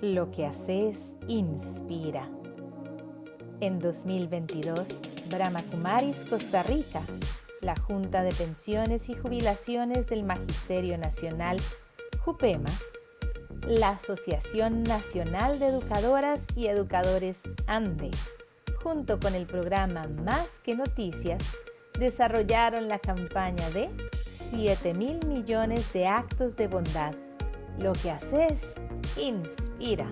Lo que haces inspira. En 2022, Brahma Kumaris Costa Rica, la Junta de Pensiones y Jubilaciones del Magisterio Nacional, JUPEMA, la Asociación Nacional de Educadoras y Educadores ANDE, junto con el programa Más que Noticias, desarrollaron la campaña de 7 mil millones de actos de bondad. Lo que haces inspira.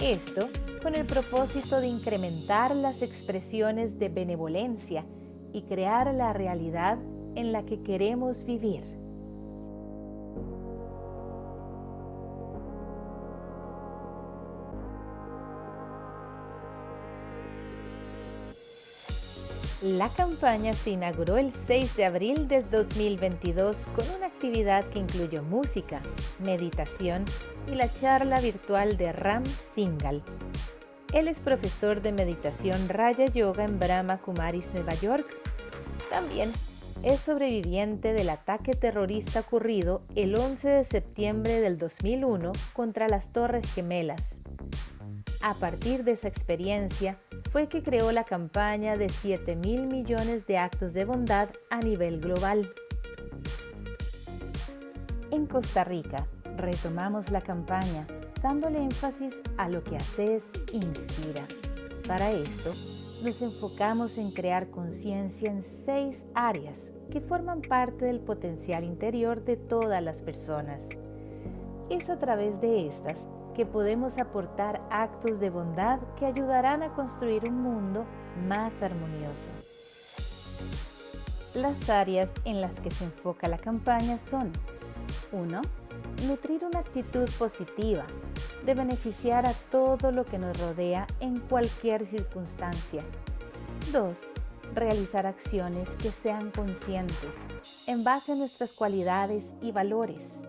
Esto con el propósito de incrementar las expresiones de benevolencia y crear la realidad en la que queremos vivir. La campaña se inauguró el 6 de abril de 2022 con una actividad que incluyó música, meditación y la charla virtual de Ram Singal. Él es profesor de meditación Raya Yoga en Brahma Kumaris, Nueva York. También es sobreviviente del ataque terrorista ocurrido el 11 de septiembre del 2001 contra las Torres Gemelas. A partir de esa experiencia, fue que creó la campaña de 7 mil millones de actos de bondad a nivel global. En Costa Rica, retomamos la campaña dándole énfasis a lo que haces inspira. Para esto, nos enfocamos en crear conciencia en seis áreas que forman parte del potencial interior de todas las personas. Es a través de estas que podemos aportar actos de bondad que ayudarán a construir un mundo más armonioso. Las áreas en las que se enfoca la campaña son 1. Nutrir una actitud positiva, de beneficiar a todo lo que nos rodea en cualquier circunstancia. 2. Realizar acciones que sean conscientes, en base a nuestras cualidades y valores.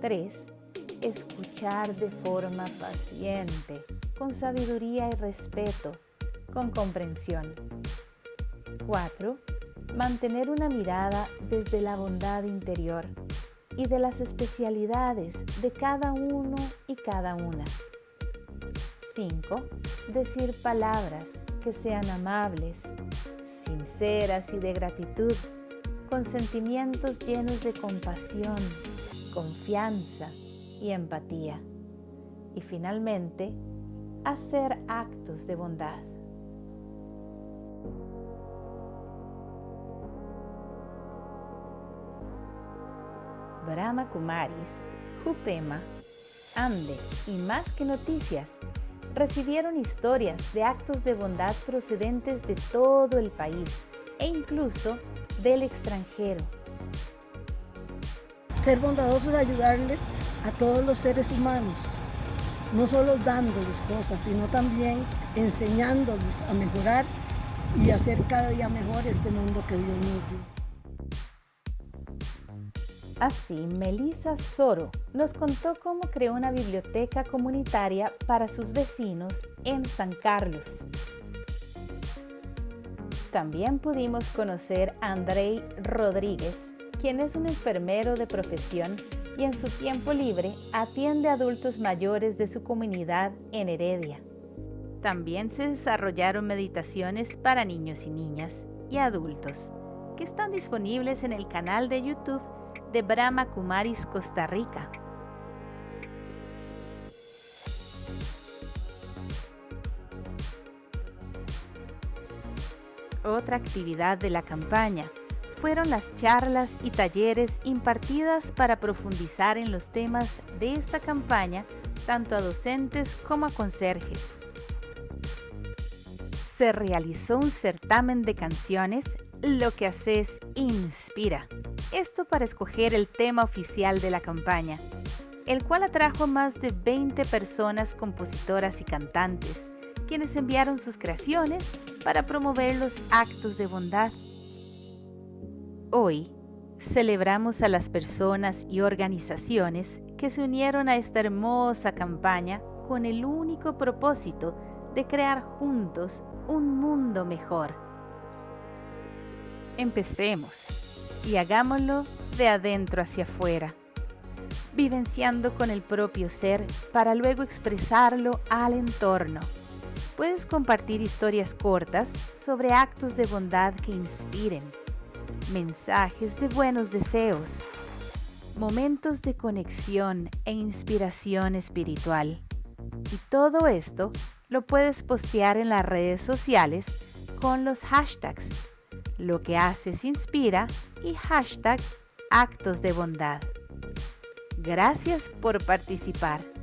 3 escuchar de forma paciente, con sabiduría y respeto, con comprensión. 4. Mantener una mirada desde la bondad interior y de las especialidades de cada uno y cada una. 5. Decir palabras que sean amables, sinceras y de gratitud, con sentimientos llenos de compasión, confianza, y empatía. Y finalmente, hacer actos de bondad. Brahma Kumaris, Jupema, Ande y Más que Noticias recibieron historias de actos de bondad procedentes de todo el país e incluso del extranjero. Ser bondadosos es ayudarles a todos los seres humanos, no solo dándoles cosas, sino también enseñándoles a mejorar y hacer cada día mejor este mundo que Dios nos dio. Así, Melissa Soro nos contó cómo creó una biblioteca comunitaria para sus vecinos en San Carlos. También pudimos conocer a Andrei Rodríguez, quien es un enfermero de profesión y en su tiempo libre atiende a adultos mayores de su comunidad en Heredia. También se desarrollaron meditaciones para niños y niñas y adultos, que están disponibles en el canal de YouTube de Brahma Kumaris Costa Rica. Otra actividad de la campaña fueron las charlas y talleres impartidas para profundizar en los temas de esta campaña tanto a docentes como a conserjes. Se realizó un certamen de canciones Lo que haces inspira. Esto para escoger el tema oficial de la campaña, el cual atrajo a más de 20 personas compositoras y cantantes, quienes enviaron sus creaciones para promover los actos de bondad Hoy celebramos a las personas y organizaciones que se unieron a esta hermosa campaña con el único propósito de crear juntos un mundo mejor. Empecemos y hagámoslo de adentro hacia afuera. vivenciando con el propio ser para luego expresarlo al entorno. Puedes compartir historias cortas sobre actos de bondad que inspiren, mensajes de buenos deseos, momentos de conexión e inspiración espiritual. Y todo esto lo puedes postear en las redes sociales con los hashtags Lo que haces inspira y hashtag Actos de bondad. Gracias por participar.